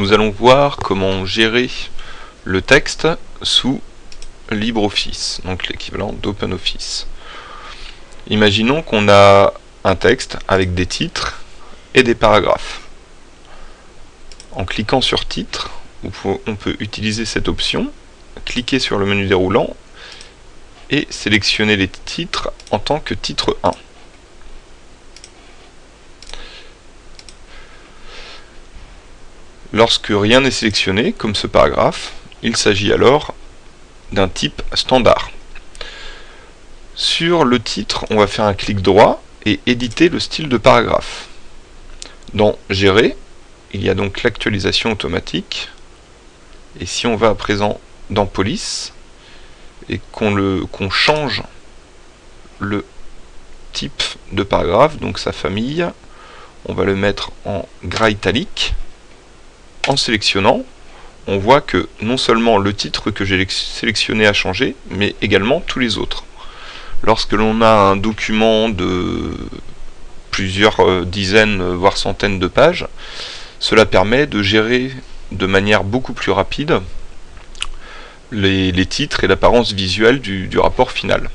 nous allons voir comment gérer le texte sous LibreOffice, donc l'équivalent d'OpenOffice. Imaginons qu'on a un texte avec des titres et des paragraphes. En cliquant sur titre, on peut utiliser cette option, cliquer sur le menu déroulant et sélectionner les titres en tant que titre 1. Lorsque rien n'est sélectionné, comme ce paragraphe, il s'agit alors d'un type standard. Sur le titre, on va faire un clic droit et éditer le style de paragraphe. Dans Gérer, il y a donc l'actualisation automatique. Et si on va à présent dans Police et qu'on change le type de paragraphe, donc sa famille, on va le mettre en gras italique en sélectionnant, on voit que non seulement le titre que j'ai sélectionné a changé, mais également tous les autres. Lorsque l'on a un document de plusieurs euh, dizaines, voire centaines de pages, cela permet de gérer de manière beaucoup plus rapide les, titres et l'apparence visuelle du rapport final.